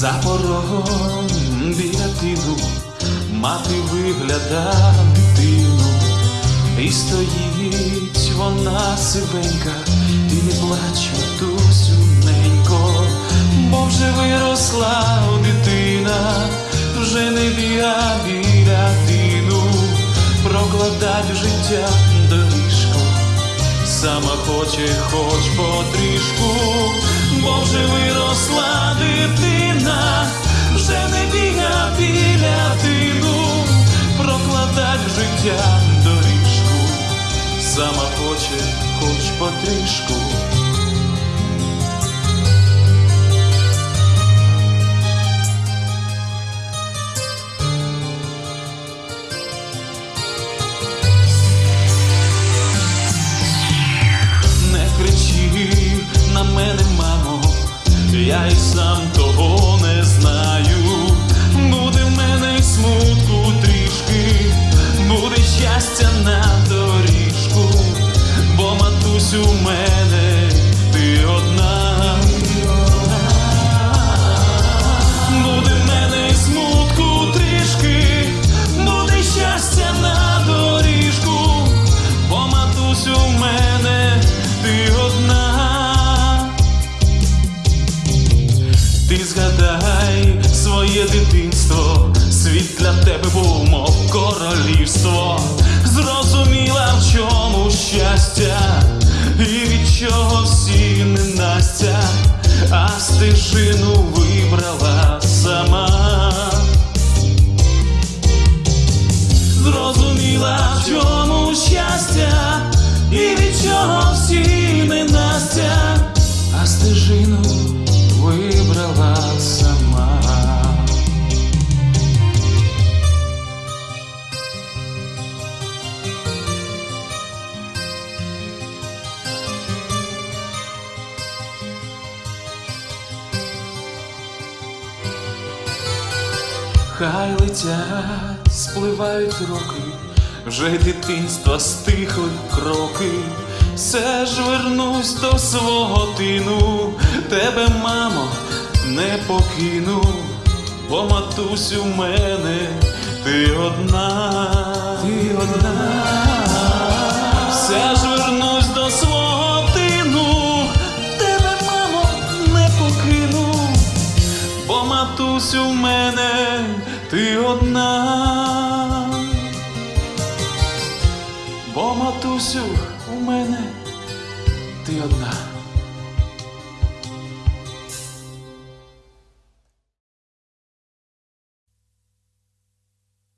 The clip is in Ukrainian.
За порогом біля тину мати вигляда дитину, і стоїть вона сивенька, і не плач, матусю, ненько, бо вже виросла дитина, вже не біга біля тину, прокладать життя доріжку сама хоче, хоч потрішку, бо вже виросла життя доріжку, сама хоче, хоч потрішку. Не кричи на мене, мамо, я й сам того ти одна. Буде в мене смутку трішки, буде щастя на доріжку, бо матусь у мене ти одна. Ти згадай своє дитинство, світ для тебе був, мов королівство. Зрозуміла, в чому щастя, і чого всі ненастя, а стежину вибрала сама. Хай летять, спливають роки, вже дитинства стихли кроки, все ж вернусь до свого тину, тебе, мамо, не покину, бо матусь у мене, ти одна, ти одна, матусь у мене ти одна, бо матусю у мене ти одна.